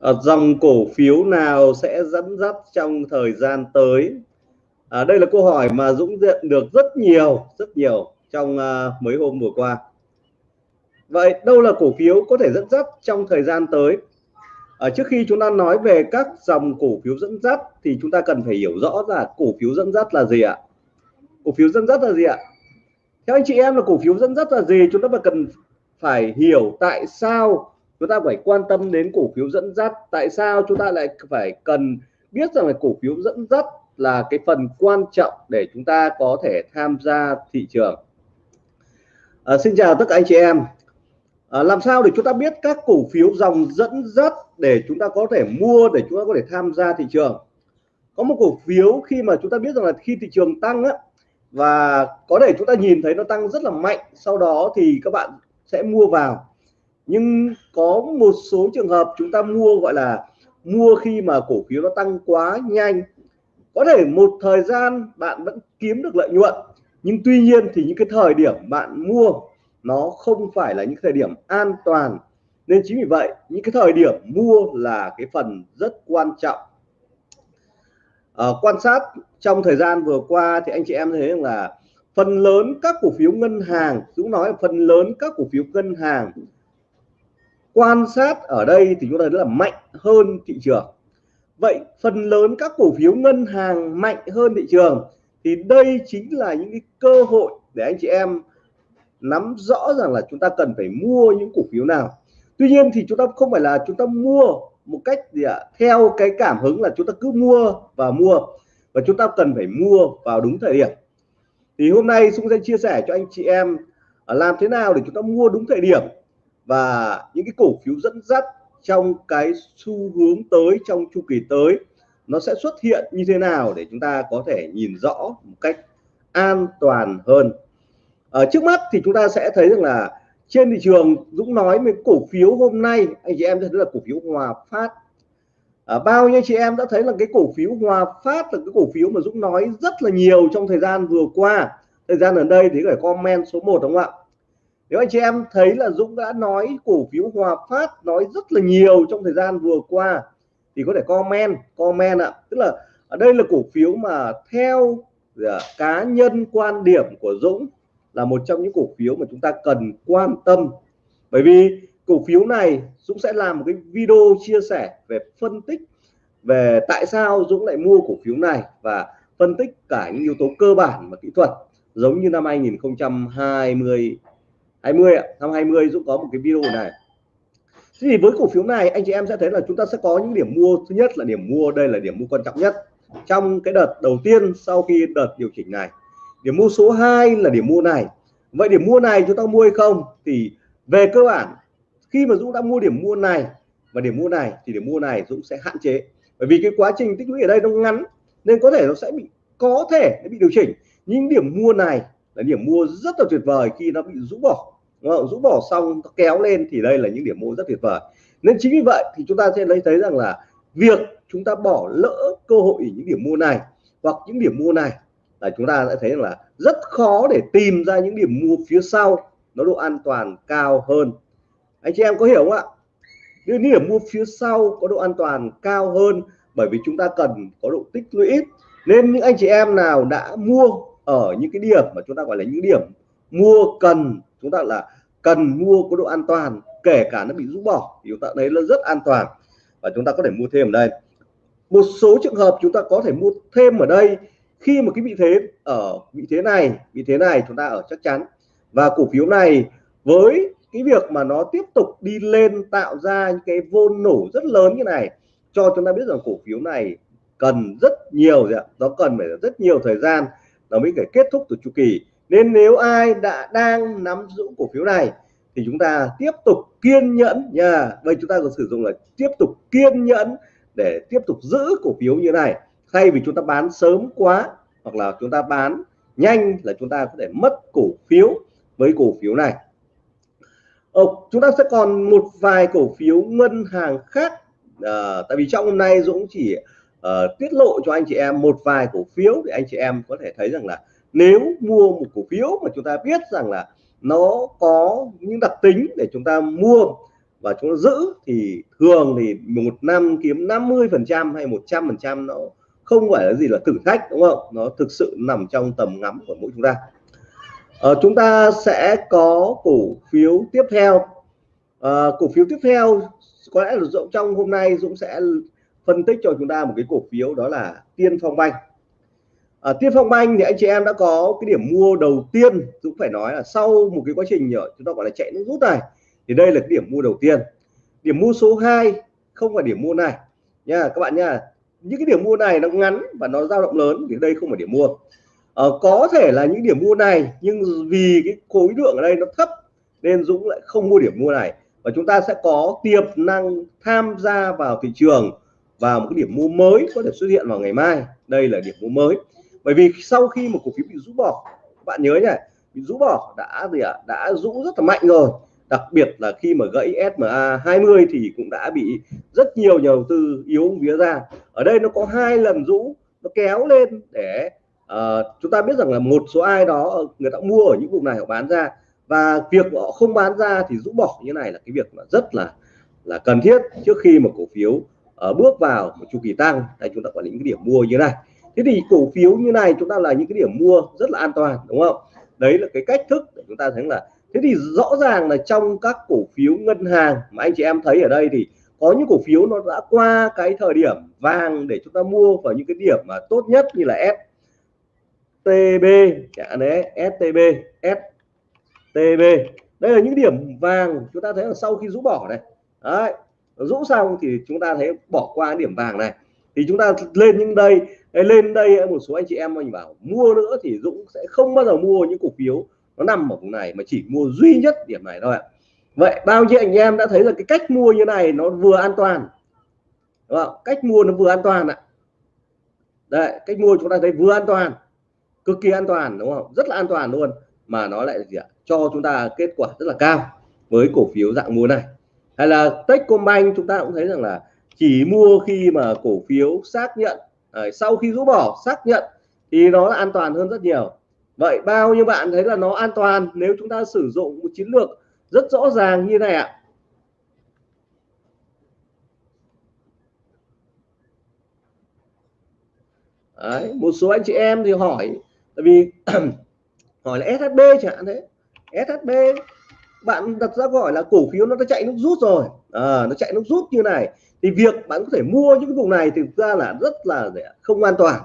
à, dòng cổ phiếu nào sẽ dẫn dắt trong thời gian tới? À, đây là câu hỏi mà Dũng nhận được rất nhiều rất nhiều trong uh, mấy hôm vừa qua. Vậy đâu là cổ phiếu có thể dẫn dắt trong thời gian tới? À, trước khi chúng ta nói về các dòng cổ phiếu dẫn dắt thì chúng ta cần phải hiểu rõ là cổ phiếu dẫn dắt là gì ạ? Cổ phiếu dẫn dắt là gì ạ? Theo anh chị em là cổ phiếu dẫn dắt là gì? Chúng ta phải cần phải hiểu tại sao chúng ta phải quan tâm đến cổ phiếu dẫn dắt. Tại sao chúng ta lại phải cần biết rằng là cổ phiếu dẫn dắt là cái phần quan trọng để chúng ta có thể tham gia thị trường? À, xin chào tất cả anh chị em. À, làm sao để chúng ta biết các cổ phiếu dòng dẫn dắt để chúng ta có thể mua để chúng ta có thể tham gia thị trường? Có một cổ phiếu khi mà chúng ta biết rằng là khi thị trường tăng á và có thể chúng ta nhìn thấy nó tăng rất là mạnh sau đó thì các bạn sẽ mua vào nhưng có một số trường hợp chúng ta mua gọi là mua khi mà cổ phiếu nó tăng quá nhanh. Có thể một thời gian bạn vẫn kiếm được lợi nhuận nhưng tuy nhiên thì những cái thời điểm bạn mua nó không phải là những thời điểm an toàn. Nên chính vì vậy những cái thời điểm mua là cái phần rất quan trọng. À, quan sát trong thời gian vừa qua thì anh chị em thấy rằng là phần lớn các cổ phiếu ngân hàng Dũng nói phần lớn các cổ phiếu ngân hàng quan sát ở đây thì chúng ta thấy là mạnh hơn thị trường. Vậy phần lớn các cổ phiếu ngân hàng mạnh hơn thị trường thì đây chính là những cái cơ hội để anh chị em nắm rõ rằng là chúng ta cần phải mua những cổ phiếu nào. Tuy nhiên thì chúng ta không phải là chúng ta mua một cách gì ạ? Theo cái cảm hứng là chúng ta cứ mua và mua và chúng ta cần phải mua vào đúng thời điểm. Thì hôm nay Sung sẽ chia sẻ cho anh chị em làm thế nào để chúng ta mua đúng thời điểm và những cái cổ phiếu dẫn dắt trong cái xu hướng tới trong chu kỳ tới nó sẽ xuất hiện như thế nào để chúng ta có thể nhìn rõ một cách an toàn hơn? Ở trước mắt thì chúng ta sẽ thấy rằng là trên thị trường Dũng nói về cổ phiếu hôm nay anh chị em thấy là cổ phiếu Hòa Phát. À, bao nhiêu chị em đã thấy là cái cổ phiếu Hòa Phát là cái cổ phiếu mà Dũng nói rất là nhiều trong thời gian vừa qua. Thời gian ở đây thì phải comment số 1 đúng không ạ? Nếu anh chị em thấy là Dũng đã nói cổ phiếu Hòa Phát nói rất là nhiều trong thời gian vừa qua, thì có thể comment comment ạ. Tức là ở đây là cổ phiếu mà theo dạ, cá nhân quan điểm của Dũng là một trong những cổ phiếu mà chúng ta cần quan tâm. Bởi vì cổ phiếu này, Dũng sẽ làm một cái video chia sẻ về phân tích về tại sao Dũng lại mua cổ phiếu này và phân tích cả những yếu tố cơ bản và kỹ thuật giống như năm 2020 20 ạ. Năm 20 Dũng có một cái video này. Thế thì với cổ phiếu này, anh chị em sẽ thấy là chúng ta sẽ có những điểm mua. Thứ nhất là điểm mua, đây là điểm mua quan trọng nhất. Trong cái đợt đầu tiên sau khi đợt điều chỉnh này, điểm mua số 2 là điểm mua này. Vậy điểm mua này chúng ta mua hay không thì về cơ bản, khi mà Dũng đã mua điểm mua này và điểm mua này thì điểm mua này Dũng sẽ hạn chế. Bởi vì cái quá trình tích lũy ở đây nó ngắn nên có thể nó sẽ bị, có thể nó bị điều chỉnh. Nhưng điểm mua này là điểm mua rất là tuyệt vời khi nó bị rũ bỏ. Vâng, rũ bỏ xong, kéo lên thì đây là những điểm mua rất tuyệt vời. Nên chính vì vậy thì chúng ta sẽ lấy thấy rằng là việc chúng ta bỏ lỡ cơ hội những điểm mua này hoặc những điểm mua này là chúng ta sẽ thấy là rất khó để tìm ra những điểm mua phía sau nó độ an toàn cao hơn. Anh chị em có hiểu không ạ? Những điểm mua phía sau có độ an toàn cao hơn bởi vì chúng ta cần có độ tích lũy nên những anh chị em nào đã mua ở những cái điểm mà chúng ta gọi là những điểm mua cần, chúng ta là cần mua có độ an toàn, kể cả nó bị rũ bỏ, thì chúng ta thấy nó rất an toàn. Và chúng ta có thể mua thêm ở đây. Một số trường hợp chúng ta có thể mua thêm ở đây, khi mà cái vị thế, ở vị thế này, vị thế này chúng ta ở chắc chắn. Và cổ phiếu này, với cái việc mà nó tiếp tục đi lên tạo ra những cái vôn nổ rất lớn như này, cho chúng ta biết rằng cổ phiếu này cần rất nhiều gì ạ? Nó cần phải rất nhiều thời gian, nó mới phải kết thúc từ chu kỳ. Nên nếu ai đã đang nắm giữ cổ phiếu này thì chúng ta tiếp tục kiên nhẫn nha. Đây chúng ta có sử dụng là tiếp tục kiên nhẫn để tiếp tục giữ cổ phiếu như này. Thay vì chúng ta bán sớm quá hoặc là chúng ta bán nhanh là chúng ta có thể mất cổ phiếu với cổ phiếu này. Ờ, chúng ta sẽ còn một vài cổ phiếu ngân hàng khác. À, tại vì trong hôm nay Dũng chỉ uh, tiết lộ cho anh chị em một vài cổ phiếu để anh chị em có thể thấy rằng là nếu mua một cổ phiếu mà chúng ta biết rằng là nó có những đặc tính để chúng ta mua và chúng ta giữ thì thường thì một năm kiếm 50 phần trăm hay 100 phần trăm nó không phải là gì là thử thách đúng không? Nó thực sự nằm trong tầm ngắm của mỗi chúng ta. À, chúng ta sẽ có cổ phiếu tiếp theo. À, cổ phiếu tiếp theo có lẽ là Dũng trong hôm nay Dũng sẽ phân tích cho chúng ta một cái cổ phiếu đó là Tiên Phong Banh à, Tiên Phong Banh thì anh chị em đã có cái điểm mua đầu tiên Dũng phải nói là sau một cái quá trình chúng ta gọi là chạy nước rút này thì đây là cái điểm mua đầu tiên. Điểm mua số 2 không phải điểm mua này. Nha các bạn nha những cái điểm mua này nó ngắn và nó dao động lớn thì đây không phải điểm mua. À, có thể là những điểm mua này nhưng vì cái khối lượng ở đây nó thấp nên Dũng lại không mua điểm mua này. Và chúng ta sẽ có tiềm năng tham gia vào thị trường vào một cái điểm mua mới có thể xuất hiện vào ngày mai. Đây là điểm mua mới bởi vì sau khi một cổ phiếu bị rũ bỏ bạn nhớ nhỉ bị rũ bỏ đã gì ạ? À? đã rũ rất là mạnh rồi. Đặc biệt là khi mà gãy SMA 20 thì cũng đã bị rất nhiều nhà đầu tư yếu vía ra. Ở đây nó có hai lần rũ nó kéo lên để uh, chúng ta biết rằng là một số ai đó người ta mua ở những vùng này họ bán ra. Và việc họ không bán ra thì rũ bỏ như này là cái việc mà rất là là cần thiết trước khi mà cổ phiếu uh, bước vào một chu kỳ tăng. Đây chúng ta có những cái điểm mua như thế này thế thì cổ phiếu như này chúng ta là những cái điểm mua rất là an toàn, đúng không? Đấy là cái cách thức để chúng ta thấy là, thế thì rõ ràng là trong các cổ phiếu ngân hàng mà anh chị em thấy ở đây thì có những cổ phiếu nó đã qua cái thời điểm vàng để chúng ta mua vào những cái điểm mà tốt nhất như là STB đấy STB STB đây là những điểm vàng chúng ta thấy là sau khi rũ bỏ này. Đấy, rũ xong thì chúng ta thấy bỏ qua điểm vàng này. Thì chúng ta lên những đây lên đây một số anh chị em mình bảo, mua nữa thì Dũng sẽ không bao giờ mua những cổ phiếu nó nằm ở vùng này mà chỉ mua duy nhất điểm này thôi ạ. Vậy bao nhiêu anh em đã thấy là cái cách mua như này nó vừa an toàn, đúng không? cách mua nó vừa an toàn ạ. Đấy, cách mua chúng ta thấy vừa an toàn, cực kỳ an toàn, đúng không? Rất là an toàn luôn, mà nó lại gì ạ? Cho chúng ta kết quả rất là cao với cổ phiếu dạng mua này. Hay là Techcombank chúng ta cũng thấy rằng là chỉ mua khi mà cổ phiếu xác nhận sau khi rũ bỏ xác nhận thì nó là an toàn hơn rất nhiều. Vậy bao nhiêu bạn thấy là nó an toàn nếu chúng ta sử dụng một chiến lược rất rõ ràng như này ạ? Đấy, một số anh chị em thì hỏi tại vì hỏi là SHB chẳng hạn thế SHB bạn đặt ra câu hỏi là cổ phiếu nó đã chạy nước rút rồi. À, nó chạy nước rút như này. Thì việc bạn có thể mua những cái vùng này thực ra là rất là không an toàn.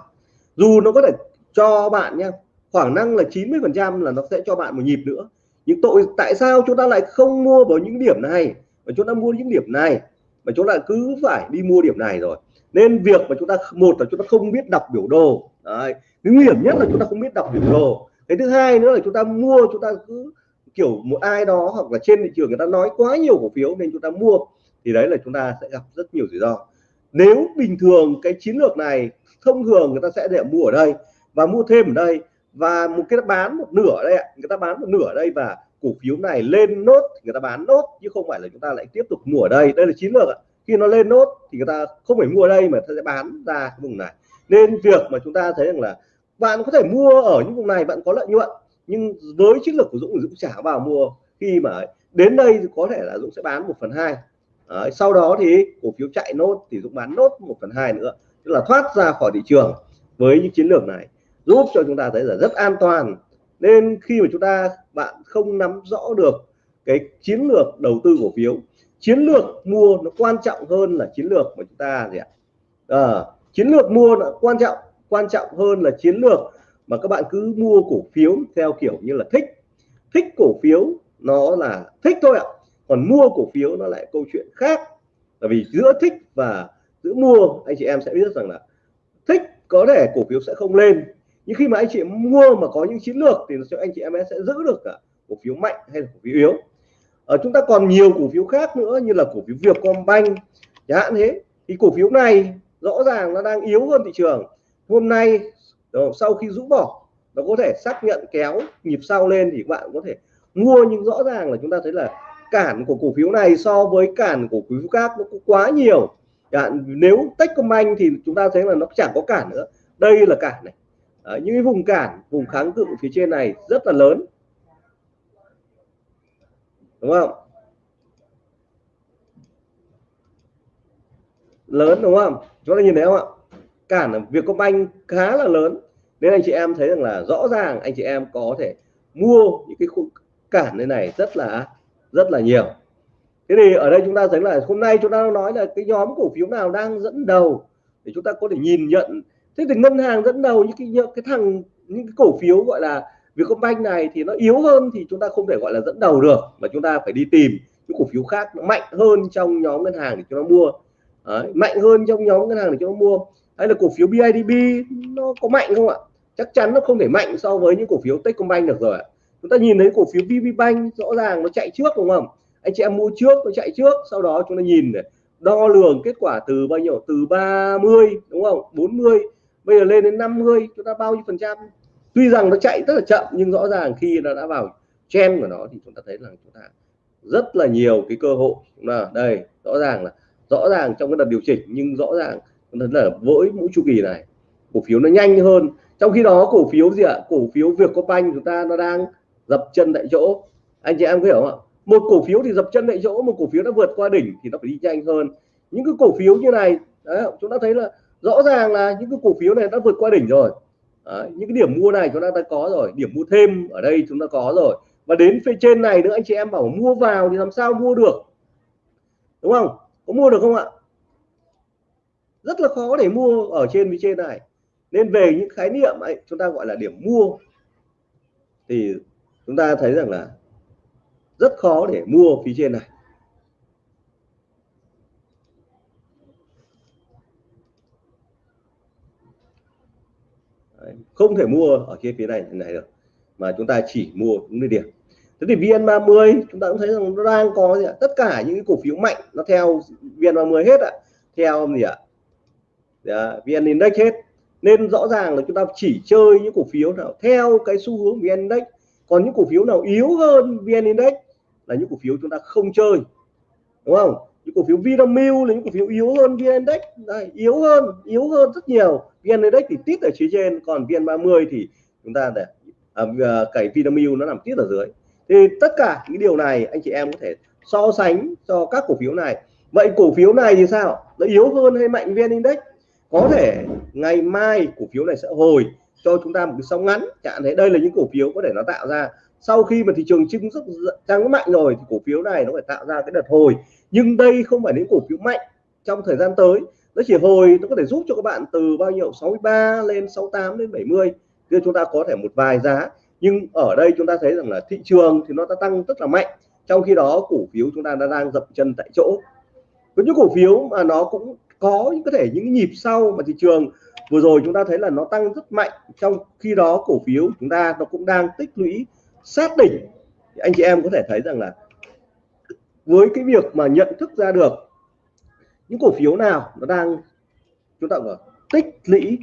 Dù nó có thể cho bạn nha khoảng năng là 90 phần trăm là nó sẽ cho bạn một nhịp nữa. Nhưng tội tại sao chúng ta lại không mua vào những điểm này? Mà chúng ta mua những điểm này. Mà chúng ta cứ phải đi mua điểm này rồi. Nên việc mà chúng ta một là chúng ta không biết đọc biểu đồ. Đấy. cái nguy hiểm nhất là chúng ta không biết đọc biểu đồ. Cái thứ hai nữa là chúng ta mua chúng ta cứ kiểu một ai đó hoặc là trên thị trường người ta nói quá nhiều cổ phiếu nên chúng ta mua, thì đấy là chúng ta sẽ gặp rất nhiều rủi ro. Nếu bình thường cái chiến lược này thông thường người ta sẽ để mua ở đây và mua thêm ở đây, và một cái bán một nửa ở đây ạ, người ta bán một nửa ở đây và cổ phiếu này lên nốt người ta bán nốt, chứ không phải là chúng ta lại tiếp tục mua ở đây. Đây là chiến lược ạ. Khi nó lên nốt thì người ta không phải mua ở đây mà ta sẽ bán ra cái vùng này. Nên việc mà chúng ta thấy rằng là bạn có thể mua ở những vùng này, bạn có lợi nhuận nhưng với chiến lược của Dũng thì Dũng trả vào mua khi mà đến đây thì có thể là Dũng sẽ bán một phần hai. Sau đó thì cổ phiếu chạy nốt thì Dũng bán nốt một phần hai nữa tức là thoát ra khỏi thị trường với những chiến lược này. Giúp cho chúng ta thấy là rất an toàn. Nên khi mà chúng ta bạn không nắm rõ được cái chiến lược đầu tư cổ phiếu chiến lược mua nó quan trọng hơn là chiến lược mà chúng ta gì ạ? À, chiến lược mua nó quan trọng quan trọng hơn là chiến lược mà các bạn cứ mua cổ phiếu theo kiểu như là thích. Thích cổ phiếu nó là thích thôi ạ. Còn mua cổ phiếu nó lại câu chuyện khác. Bởi vì giữa thích và giữa mua, anh chị em sẽ biết rằng là thích có thể cổ phiếu sẽ không lên. Nhưng khi mà anh chị mua mà có những chiến lược thì anh chị em sẽ giữ được cả cổ phiếu mạnh hay là cổ phiếu yếu. Ở chúng ta còn nhiều cổ phiếu khác nữa như là cổ phiếu Vietcombank, chẳng hạn thế. Thì cổ phiếu này rõ ràng nó đang yếu hơn thị trường. Hôm nay sau khi rũ bỏ nó có thể xác nhận kéo nhịp sau lên thì các bạn có thể mua nhưng rõ ràng là chúng ta thấy là cản của cổ phiếu này so với cản của cổ phiếu khác nó cũng quá nhiều. Nếu Techcombank thì chúng ta thấy là nó chẳng có cản nữa. Đây là cản này. À, những cái vùng cản vùng kháng cự phía trên này rất là lớn. Đúng không? Lớn đúng không? Chúng ta nhìn thấy không ạ? Cản ở Vietcombank khá là lớn. Nên anh chị em thấy rằng là rõ ràng anh chị em có thể mua những cái khung cản như này rất là rất là nhiều. Thế thì ở đây chúng ta thấy là hôm nay chúng ta nói là cái nhóm cổ phiếu nào đang dẫn đầu để chúng ta có thể nhìn nhận. Thế thì ngân hàng dẫn đầu những cái cái thằng những cái cổ phiếu gọi là Vietcombank này thì nó yếu hơn thì chúng ta không thể gọi là dẫn đầu được mà chúng ta phải đi tìm những cổ phiếu khác nó mạnh hơn trong nhóm ngân hàng để chúng ta mua. Đấy, mạnh hơn trong nhóm ngân hàng để chúng ta mua hay là cổ phiếu BIDB nó có mạnh không ạ? Chắc chắn nó không thể mạnh so với những cổ phiếu Techcombank được rồi ạ. Chúng ta nhìn thấy cổ phiếu VPBank rõ ràng nó chạy trước đúng không? Anh chị em mua trước, nó chạy trước, sau đó chúng ta nhìn này, đo lường kết quả từ bao nhiêu? Từ 30 đúng không? 40 bây giờ lên đến 50 chúng ta bao nhiêu phần trăm? Tuy rằng nó chạy rất là chậm, nhưng rõ ràng khi nó đã vào trend của nó thì chúng ta thấy rằng chúng ta rất là nhiều cái cơ hội. Là đây, rõ ràng là, rõ ràng trong cái đợt điều chỉnh, nhưng rõ ràng chúng là với mỗi chu kỳ này. Cổ phiếu nó nhanh hơn. Trong khi đó cổ phiếu gì ạ? Cổ phiếu Vietcombank chúng ta nó đang dập chân tại chỗ. Anh chị em có hiểu không ạ? Một cổ phiếu thì dập chân tại chỗ một cổ phiếu đã vượt qua đỉnh thì nó phải đi nhanh hơn. Những cái cổ phiếu như này đấy, chúng ta thấy là rõ ràng là những cái cổ phiếu này đã vượt qua đỉnh rồi. Đấy, những cái điểm mua này chúng ta đã có rồi. Điểm mua thêm ở đây chúng ta có rồi. Và đến phía trên này nữa anh chị em bảo mua vào thì làm sao mua được? Đúng không? Có mua được không ạ? Rất là khó để mua ở trên phía trên này. Nên về những khái niệm ấy chúng ta gọi là điểm mua. Thì chúng ta thấy rằng là rất khó để mua phía trên này. Đấy, không thể mua ở trên phía này này được mà chúng ta chỉ mua đúng địa điểm. Thế thì VN30 chúng ta cũng thấy rằng nó đang có gì ạ? tất cả những cổ phiếu mạnh nó theo VN30 hết ạ. Theo gì ạ? Dạ, VN Index hết. Nên rõ ràng là chúng ta chỉ chơi những cổ phiếu nào theo cái xu hướng VN Index. Còn những cổ phiếu nào yếu hơn VN Index là những cổ phiếu chúng ta không chơi. Đúng không? Những cổ phiếu Vinamilk là những cổ phiếu yếu hơn VN Index. Đây, yếu hơn yếu hơn rất nhiều. VN Index thì tít ở phía trên còn VN30 thì chúng ta để à, à, cái Vinamilk nó nằm tít ở dưới. Thì tất cả những điều này anh chị em có thể so sánh cho các cổ phiếu này. Vậy cổ phiếu này thì sao? Nó yếu hơn hay mạnh VN Index? Có thể ngày mai cổ phiếu này sẽ hồi cho chúng ta một cái sóng ngắn. Chẳng thấy đây là những cổ phiếu có thể nó tạo ra. Sau khi mà thị trường chứng rất tăng mạnh rồi thì cổ phiếu này nó phải tạo ra cái đợt hồi. Nhưng đây không phải những cổ phiếu mạnh trong thời gian tới. Nó chỉ hồi, nó có thể giúp cho các bạn từ bao nhiêu? 63 lên 68 đến 70 thì chúng ta có thể một vài giá. Nhưng ở đây chúng ta thấy rằng là thị trường thì nó đã tăng rất là mạnh. Trong khi đó cổ phiếu chúng ta đã đang dập chân tại chỗ. Có những cổ phiếu mà nó cũng có những, có thể những nhịp sau mà thị trường vừa rồi chúng ta thấy là nó tăng rất mạnh. Trong khi đó cổ phiếu chúng ta nó cũng đang tích lũy sát đỉnh. Thì anh chị em có thể thấy rằng là với cái việc mà nhận thức ra được những cổ phiếu nào nó đang chúng ta gọi tích lũy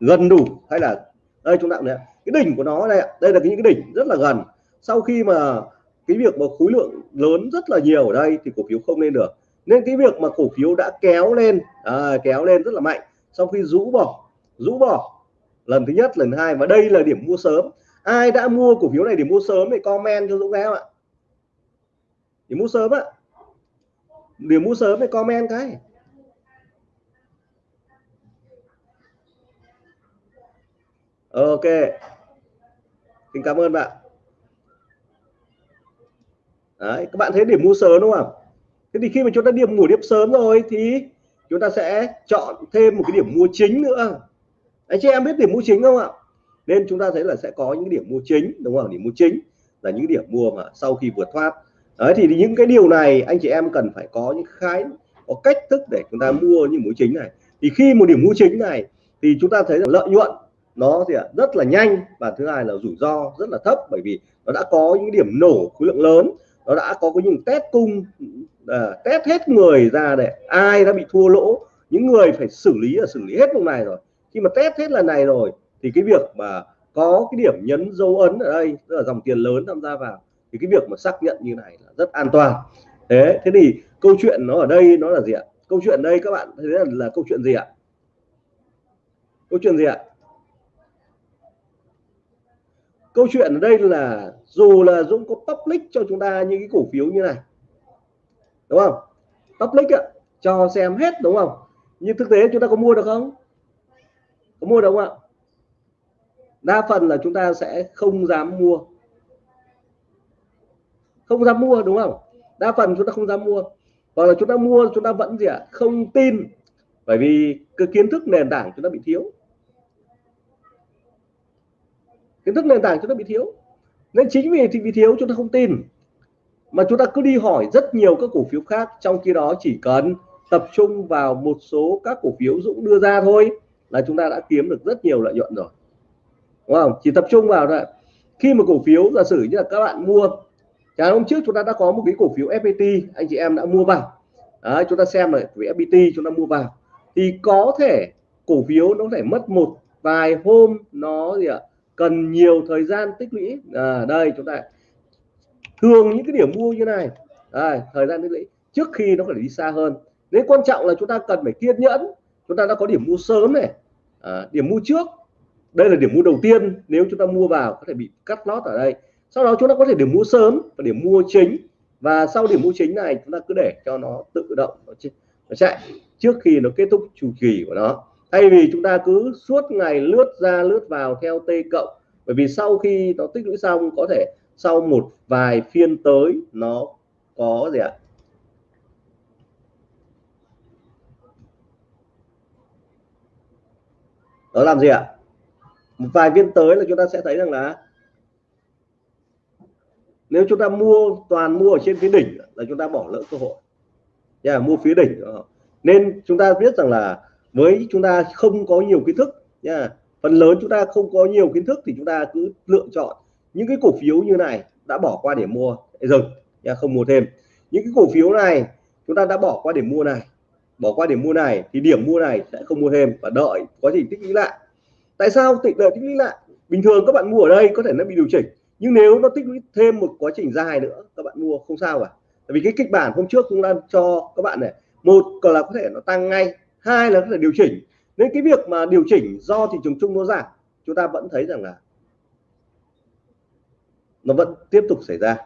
gần đủ hay là, đây chúng ta này cái đỉnh của nó đây đây là những cái đỉnh rất là gần. Sau khi mà cái việc mà khối lượng lớn rất là nhiều ở đây thì cổ phiếu không lên được nên cái việc mà cổ phiếu đã kéo lên à, kéo lên rất là mạnh. Sau khi rũ bỏ rũ bỏ lần thứ nhất lần hai và đây là điểm mua sớm. Ai đã mua cổ phiếu này để mua sớm thì comment cho Dũng em ạ? Để mua sớm ạ. Điểm mua sớm thì comment cái. Ok. Xin cảm ơn bạn. Đấy, các bạn thấy điểm mua sớm đúng không thế thì khi mà chúng ta điểm ngủ điểm sớm rồi thì chúng ta sẽ chọn thêm một cái điểm mua chính nữa. Anh chị em biết điểm mua chính không ạ? Nên chúng ta thấy là sẽ có những điểm mua chính, đúng không? Điểm mua chính là những điểm mua mà sau khi vượt thoát. Đấy, thì những cái điều này anh chị em cần phải có những khái, có cách thức để chúng ta mua những mũi chính này. Thì khi một điểm mua chính này thì chúng ta thấy là lợi nhuận nó thì rất là nhanh và thứ hai là rủi ro rất là thấp bởi vì nó đã có những điểm nổ khối lượng lớn nó đã có những test cung à, test hết người ra để ai đã bị thua lỗ. Những người phải xử lý là xử lý hết vùng này rồi. Khi mà test hết lần này rồi thì cái việc mà có cái điểm nhấn dấu ấn ở đây tức là dòng tiền lớn tham gia vào thì cái việc mà xác nhận như này là rất an toàn. Thế thế thì câu chuyện nó ở đây nó là gì ạ? Câu chuyện đây các bạn thấy là, là câu chuyện gì ạ? Câu chuyện gì ạ? Câu chuyện ở đây là dù là Dũng có public cho chúng ta những cái cổ phiếu như này, đúng không? Public ạ, cho xem hết, đúng không? Nhưng thực tế chúng ta có mua được không? Có mua được không ạ? Đa phần là chúng ta sẽ không dám mua. Không dám mua, đúng không? Đa phần chúng ta không dám mua. Hoặc là chúng ta mua, chúng ta vẫn gì ạ? Không tin. Bởi vì cái kiến thức nền tảng chúng ta bị thiếu. Kiến thức nền tảng chúng ta bị thiếu nên chính vì thì vì thiếu chúng ta không tin. Mà chúng ta cứ đi hỏi rất nhiều các cổ phiếu khác trong khi đó chỉ cần tập trung vào một số các cổ phiếu Dũng đưa ra thôi là chúng ta đã kiếm được rất nhiều lợi nhuận rồi. Đúng không? Chỉ tập trung vào thôi. Khi mà cổ phiếu giả sử như là các bạn mua Chẳng hôm trước chúng ta đã có một cái cổ phiếu FPT anh chị em đã mua vào. Đấy, chúng ta xem là cổ phiếu FPT chúng ta mua vào. Thì có thể cổ phiếu nó phải mất một vài hôm nó gì ạ? Cần nhiều thời gian tích lũy. À, đây chúng ta thường những cái điểm mua như này. À, thời gian tích lũy. Trước khi nó phải đi xa hơn. Nên quan trọng là chúng ta cần phải kiên nhẫn. Chúng ta đã có điểm mua sớm này. À, điểm mua trước. Đây là điểm mua đầu tiên. Nếu chúng ta mua vào có thể bị cắt lót ở đây. Sau đó chúng ta có thể điểm mua sớm và điểm mua chính. Và sau điểm mua chính này chúng ta cứ để cho nó tự động nó chạy trước khi nó kết thúc chu kỳ của nó thay vì chúng ta cứ suốt ngày lướt ra lướt vào theo t cộng bởi vì sau khi nó tích lũy xong có thể sau một vài phiên tới nó có gì ạ? Nó làm gì ạ? Một vài phiên tới là chúng ta sẽ thấy rằng là nếu chúng ta mua toàn mua ở trên phía đỉnh là chúng ta bỏ lỡ cơ hội. Yeah, mua phía đỉnh ờ. nên chúng ta biết rằng là với chúng ta không có nhiều kiến thức nha. Phần lớn chúng ta không có nhiều kiến thức thì chúng ta cứ lựa chọn những cái cổ phiếu như này đã bỏ qua để mua. Dừng nha, không mua thêm. Những cái cổ phiếu này chúng ta đã bỏ qua để mua này, bỏ qua để mua này thì điểm mua này sẽ không mua thêm và đợi quá trình tích lũy lại. Tại sao tích, đợi tích lũy lại? Bình thường các bạn mua ở đây có thể nó bị điều chỉnh, nhưng nếu nó tích lũy thêm một quá trình dài nữa, các bạn mua không sao cả. Tại vì cái kịch bản hôm trước cũng đang cho các bạn này, một là có thể nó tăng ngay hai là có thể điều chỉnh. Nên cái việc mà điều chỉnh do thị trường chung nó giảm chúng ta vẫn thấy rằng là nó vẫn tiếp tục xảy ra.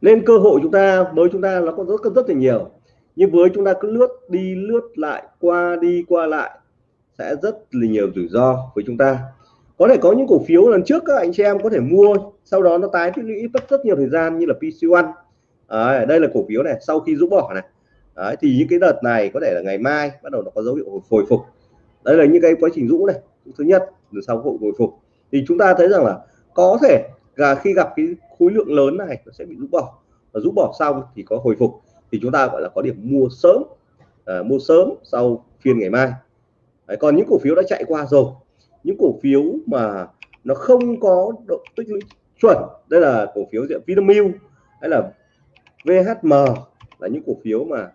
Nên cơ hội chúng ta, với chúng ta nó có rất rất là nhiều. Nhưng với chúng ta cứ lướt đi, lướt lại, qua đi, qua lại, sẽ rất là nhiều rủi ro với chúng ta có thể có những cổ phiếu lần trước các anh chị em có thể mua sau đó nó tái tích lũy mất rất nhiều thời gian như là PC1 à, đây là cổ phiếu này sau khi rũ bỏ này. Đấy, thì những cái đợt này có thể là ngày mai bắt đầu nó có dấu hiệu hồi phục. Đây là những cái quá trình rũ này thứ nhất rồi sau hội hồi phục. Thì chúng ta thấy rằng là có thể là khi gặp cái khối lượng lớn này nó sẽ bị rũ bỏ. Và rũ bỏ xong thì có hồi phục. Thì chúng ta gọi là có điểm mua sớm. À, mua sớm sau phiên ngày mai. Đấy, còn những cổ phiếu đã chạy qua rồi những cổ phiếu mà nó không có độ, tích lũy chuẩn, đây là cổ phiếu diện Vinamilk, hay là VHM là những cổ phiếu mà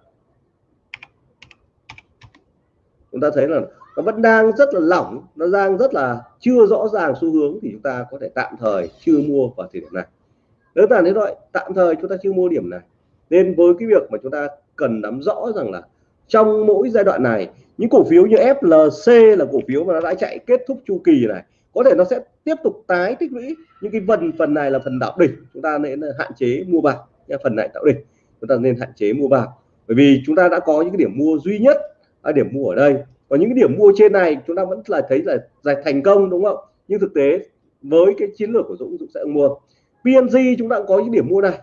chúng ta thấy là nó vẫn đang rất là lỏng, nó đang rất là chưa rõ ràng xu hướng thì chúng ta có thể tạm thời chưa mua vào thời điểm này. Đơn giản thế thôi, tạm thời chúng ta chưa mua điểm này. Nên với cái việc mà chúng ta cần nắm rõ rằng là trong mỗi giai đoạn này những cổ phiếu như FLC là cổ phiếu mà nó đã chạy kết thúc chu kỳ này. Có thể nó sẽ tiếp tục tái tích lũy. Những cái phần phần này là phần đạo đỉnh. Chúng ta nên hạn chế mua vào. Nha phần này tạo đỉnh. Chúng ta nên hạn chế mua vào. Bởi vì chúng ta đã có những cái điểm mua duy nhất ở điểm mua ở đây. Còn những cái điểm mua trên này chúng ta vẫn là thấy là giải thành công đúng không? Nhưng thực tế với cái chiến lược của Dũng Dũng sẽ mua. PNG chúng ta cũng có những điểm mua này.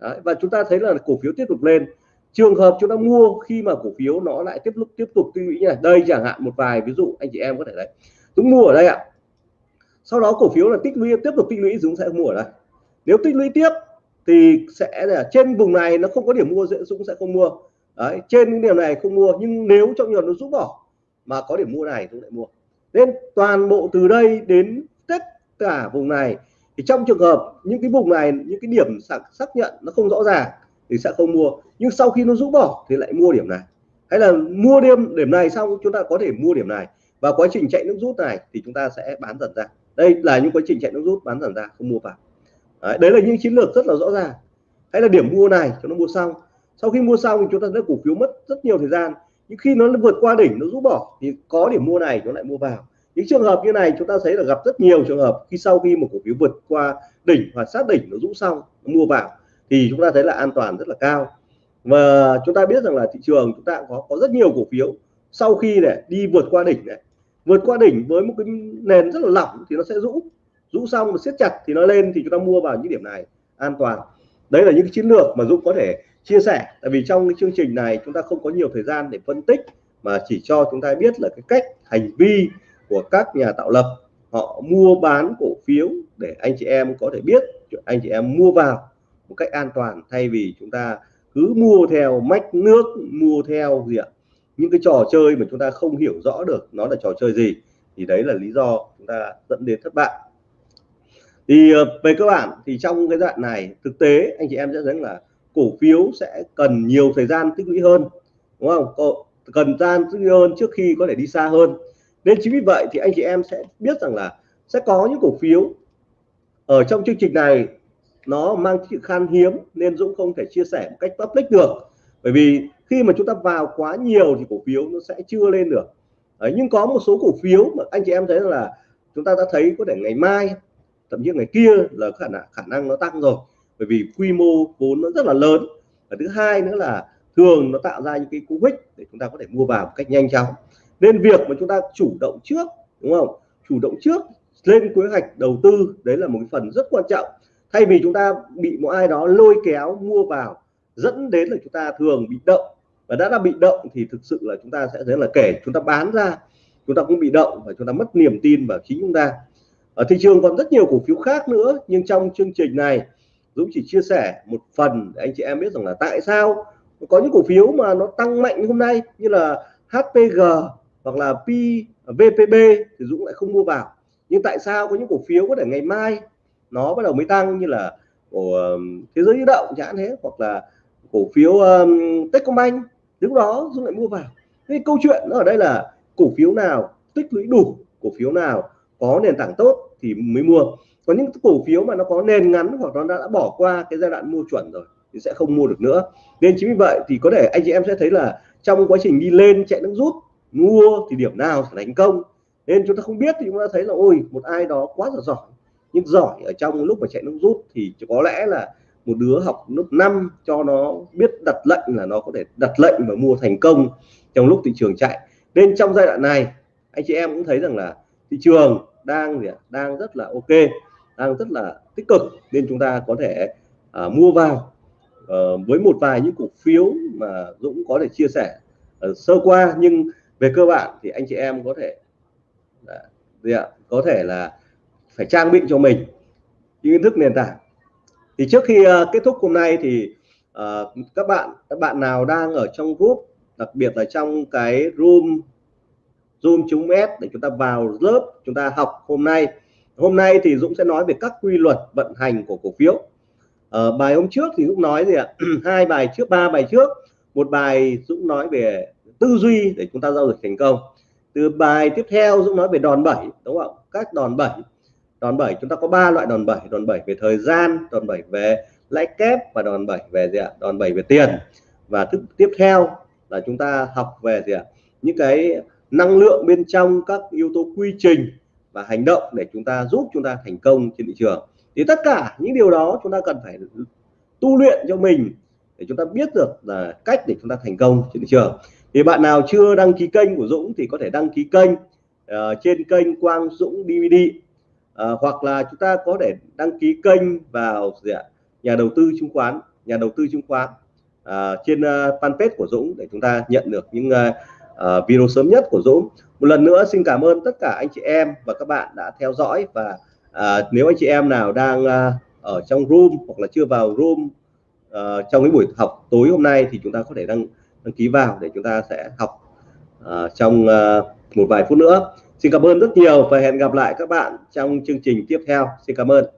Đấy, và chúng ta thấy là cổ phiếu tiếp tục lên trường hợp chúng ta mua khi mà cổ phiếu nó lại tiếp tục tiếp tục tích lũy như này đây chẳng hạn một vài ví dụ anh chị em có thể đấy. Chúng mua ở đây ạ. Sau đó cổ phiếu là tích lũy tiếp tục tích lũy chúng sẽ mua ở đây. Nếu tích lũy tiếp thì sẽ là trên vùng này nó không có điểm mua Dũng sẽ không mua. Đấy trên những điểm này không mua nhưng nếu trong nhiều nó rút bỏ mà có điểm mua này Dũng lại mua. Nên toàn bộ từ đây đến tất cả vùng này thì trong trường hợp những cái vùng này những cái điểm xác, xác nhận nó không rõ ràng thì sẽ không mua. Nhưng sau khi nó rũ bỏ thì lại mua điểm này. Hay là mua đêm điểm này xong chúng ta có thể mua điểm này. Và quá trình chạy nước rút này thì chúng ta sẽ bán dần ra. Đây là những quá trình chạy nước rút bán dần ra không mua vào. Đấy, đấy là những chiến lược rất là rõ ràng. Hay là điểm mua này cho nó mua xong sau khi mua xong thì chúng ta thấy cổ phiếu mất rất nhiều thời gian. Nhưng khi nó vượt qua đỉnh nó rút bỏ thì có điểm mua này nó lại mua vào. Những trường hợp như này chúng ta thấy là gặp rất nhiều trường hợp khi sau khi một cổ phiếu vượt qua đỉnh hoặc sát đỉnh nó rũ xong nó mua vào thì chúng ta thấy là an toàn rất là cao. Và chúng ta biết rằng là thị trường chúng ta có có rất nhiều cổ phiếu sau khi này đi vượt qua đỉnh này. Vượt qua đỉnh với một cái nền rất là lỏng thì nó sẽ rũ. Rũ xong và siết chặt thì nó lên thì chúng ta mua vào những điểm này, an toàn. Đấy là những cái chiến lược mà Dũng có thể chia sẻ. Tại vì trong cái chương trình này chúng ta không có nhiều thời gian để phân tích, mà chỉ cho chúng ta biết là cái cách hành vi của các nhà tạo lập, họ mua bán cổ phiếu để anh chị em có thể biết, anh chị em mua vào một cách an toàn, thay vì chúng ta cứ mua theo mách nước, mua theo gì ạ? Những cái trò chơi mà chúng ta không hiểu rõ được nó là trò chơi gì, thì đấy là lý do chúng ta dẫn đến thất bại. Thì ờ, về cơ bản thì trong cái đoạn này, thực tế anh chị em sẽ thấy là cổ phiếu sẽ cần nhiều thời gian tích lũy hơn, đúng không? Cần gian tích lũy hơn trước khi có thể đi xa hơn. Nên chính vì vậy thì anh chị em sẽ biết rằng là sẽ có những cổ phiếu ở trong chương trình này nó mang sự khan hiếm nên Dũng không thể chia sẻ một cách public được. Bởi vì khi mà chúng ta vào quá nhiều thì cổ phiếu nó sẽ chưa lên được. Đấy, nhưng có một số cổ phiếu mà anh chị em thấy là chúng ta đã thấy có thể ngày mai thậm chí ngày kia là khả năng khả năng nó tăng rồi. Bởi vì quy mô vốn nó rất là lớn. Và thứ hai nữa là thường nó tạo ra những cái cú hích để chúng ta có thể mua vào một cách nhanh chóng. Nên việc mà chúng ta chủ động trước đúng không? Chủ động trước lên kế hoạch đầu tư đấy là một phần rất quan trọng thay vì chúng ta bị một ai đó lôi kéo, mua vào, dẫn đến là chúng ta thường bị động, và đã là bị động thì thực sự là chúng ta sẽ thấy là kể, chúng ta bán ra, chúng ta cũng bị động và chúng ta mất niềm tin vào chính chúng ta. Ở thị trường còn rất nhiều cổ phiếu khác nữa, nhưng trong chương trình này, Dũng chỉ chia sẻ một phần để anh chị em biết rằng là tại sao có những cổ phiếu mà nó tăng mạnh hôm nay như là HPG hoặc là P VPB thì Dũng lại không mua vào. Nhưng tại sao có những cổ phiếu có thể ngày mai nó bắt đầu mới tăng như là của thế giới di động chẳng thế hoặc là cổ phiếu um, Techcombank. Lúc đó Dũng lại mua vào. Cái câu chuyện nó ở đây là cổ phiếu nào tích lũy đủ cổ phiếu nào có nền tảng tốt thì mới mua. Còn những cổ phiếu mà nó có nền ngắn hoặc nó đã, đã bỏ qua cái giai đoạn mua chuẩn rồi thì sẽ không mua được nữa. Nên chính vì vậy thì có thể anh chị em sẽ thấy là trong quá trình đi lên chạy nước rút mua thì điểm nào sẽ thành công. Nên chúng ta không biết thì chúng ta thấy là ôi một ai đó quá là giỏi nhưng giỏi ở trong lúc mà chạy nước rút thì có lẽ là một đứa học lớp 5 cho nó biết đặt lệnh là nó có thể đặt lệnh và mua thành công trong lúc thị trường chạy. Nên trong giai đoạn này anh chị em cũng thấy rằng là thị trường đang gì đang rất là ok đang rất là tích cực. Nên chúng ta có thể à, mua vào à, với một vài những cổ phiếu mà Dũng có thể chia sẻ à, sơ qua. Nhưng về cơ bản thì anh chị em có thể à, gì ạ? có thể là phải trang bị cho mình những kiến thức nền tảng. Thì trước khi uh, kết thúc hôm nay thì uh, các bạn các bạn nào đang ở trong group đặc biệt là trong cái room zoom chúng s để chúng ta vào lớp chúng ta học hôm nay. Hôm nay thì Dũng sẽ nói về các quy luật vận hành của cổ phiếu. Ở bài hôm trước thì Dũng nói gì ạ? Hai bài trước ba bài trước. Một bài Dũng nói về tư duy để chúng ta giao dịch thành công. Từ bài tiếp theo Dũng nói về đòn bẩy đúng không các đòn bẩy đòn bẩy chúng ta có ba loại đòn bẩy. Đòn bẩy về thời gian đòn bẩy về lãi kép và đòn bẩy về gì ạ? Đòn bẩy về tiền. Và thức, tiếp theo là chúng ta học về gì ạ? Những cái năng lượng bên trong các yếu tố quy trình và hành động để chúng ta giúp chúng ta thành công trên thị trường. Thì tất cả những điều đó chúng ta cần phải tu luyện cho mình để chúng ta biết được là cách để chúng ta thành công trên thị trường. Thì bạn nào chưa đăng ký kênh của Dũng thì có thể đăng ký kênh uh, trên kênh Quang Dũng DVD à, hoặc là chúng ta có thể đăng ký kênh vào gì ạ? nhà đầu tư chứng khoán nhà đầu tư chứng khoán à, trên uh, fanpage của Dũng để chúng ta nhận được những uh, uh, video sớm nhất của Dũng một lần nữa xin cảm ơn tất cả anh chị em và các bạn đã theo dõi và uh, nếu anh chị em nào đang uh, ở trong room hoặc là chưa vào room uh, trong cái buổi học tối hôm nay thì chúng ta có thể đăng đăng ký vào để chúng ta sẽ học uh, trong uh, một vài phút nữa xin cảm ơn rất nhiều và hẹn gặp lại các bạn trong chương trình tiếp theo. Xin cảm ơn.